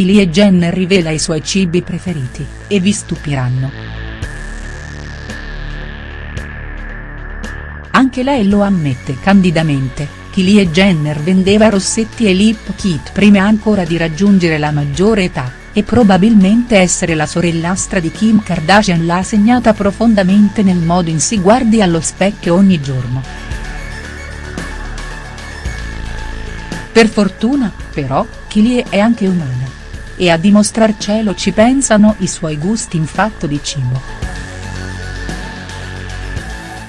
Kylie Jenner rivela i suoi cibi preferiti, e vi stupiranno. Anche lei lo ammette candidamente, Kylie Jenner vendeva rossetti e lip kit prima ancora di raggiungere la maggiore età, e probabilmente essere la sorellastra di Kim Kardashian l'ha segnata profondamente nel modo in si guardi allo specchio ogni giorno. Per fortuna, però, Kylie è anche umana. E a dimostrarcelo ci pensano i suoi gusti in fatto di cibo.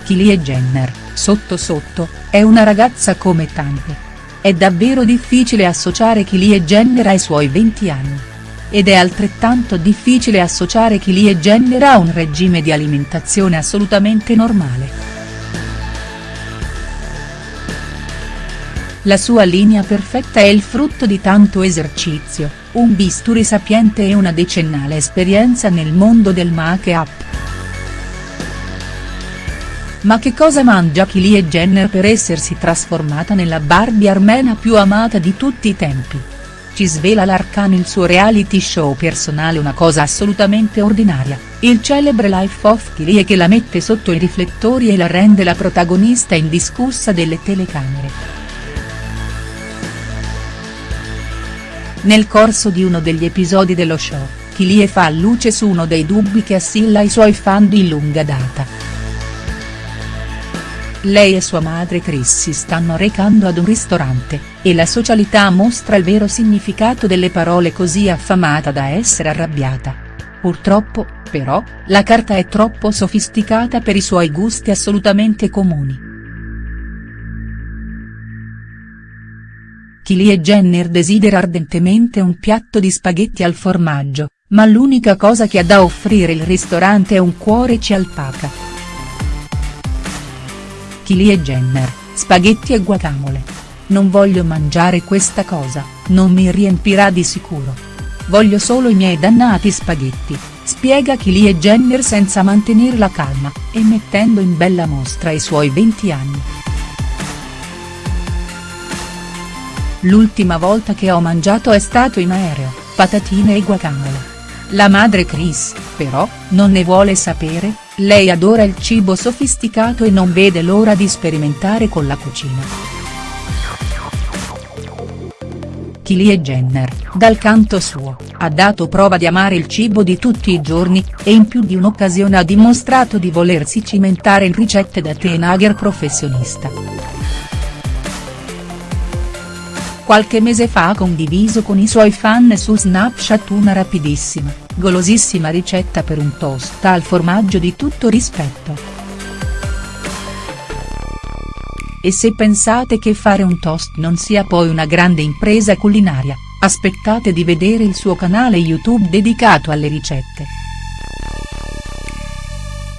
Kylie Jenner, sotto sotto, è una ragazza come tante. È davvero difficile associare Kylie Jenner ai suoi 20 anni. Ed è altrettanto difficile associare Kylie Jenner a un regime di alimentazione assolutamente normale. La sua linea perfetta è il frutto di tanto esercizio, un bisturi sapiente e una decennale esperienza nel mondo del make-up. Ma che cosa mangia Kylie Jenner per essersi trasformata nella Barbie armena più amata di tutti i tempi? Ci svela l'Arcane il suo reality show personale una cosa assolutamente ordinaria, il celebre Life of Kylie che la mette sotto i riflettori e la rende la protagonista indiscussa delle telecamere. Nel corso di uno degli episodi dello show, Kylie fa luce su uno dei dubbi che assilla i suoi fan di lunga data. Lei e sua madre Chris si stanno recando ad un ristorante, e la socialità mostra il vero significato delle parole così affamata da essere arrabbiata. Purtroppo, però, la carta è troppo sofisticata per i suoi gusti assolutamente comuni. Kylie Jenner desidera ardentemente un piatto di spaghetti al formaggio, ma l'unica cosa che ha da offrire il ristorante è un cuore ci alpaca. Kylie Jenner, spaghetti e guacamole. Non voglio mangiare questa cosa, non mi riempirà di sicuro. Voglio solo i miei dannati spaghetti, spiega Kylie Jenner senza mantenere la calma, e mettendo in bella mostra i suoi 20 anni. L'ultima volta che ho mangiato è stato in aereo, patatine e guacamole. La madre Chris, però, non ne vuole sapere, lei adora il cibo sofisticato e non vede l'ora di sperimentare con la cucina. Kylie Jenner, dal canto suo, ha dato prova di amare il cibo di tutti i giorni, e in più di un'occasione ha dimostrato di volersi cimentare in ricette da teenager professionista qualche mese fa ha condiviso con i suoi fan su Snapchat una rapidissima, golosissima ricetta per un toast al formaggio di tutto rispetto. E se pensate che fare un toast non sia poi una grande impresa culinaria, aspettate di vedere il suo canale YouTube dedicato alle ricette.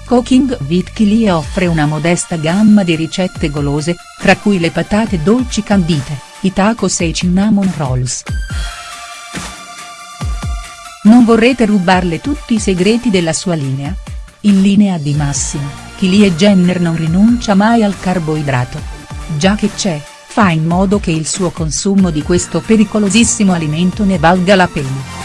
Cooking with Kylie offre una modesta gamma di ricette golose, tra cui le patate dolci candite i tacos e i cinnamon rolls. Non vorrete rubarle tutti i segreti della sua linea? In linea di massima, Kylie Jenner non rinuncia mai al carboidrato. Già che c'è, fa in modo che il suo consumo di questo pericolosissimo alimento ne valga la pena.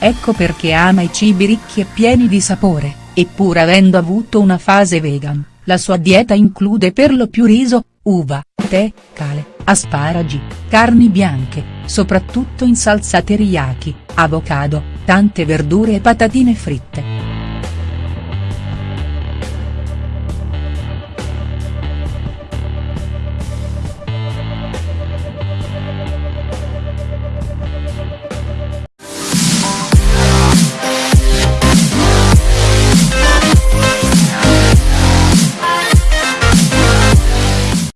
Ecco perché ama i cibi ricchi e pieni di sapore, e pur avendo avuto una fase vegan, la sua dieta include per lo più riso, uva, tè, cale, asparagi, carni bianche, soprattutto in salsa teriyaki, avocado, tante verdure e patatine fritte.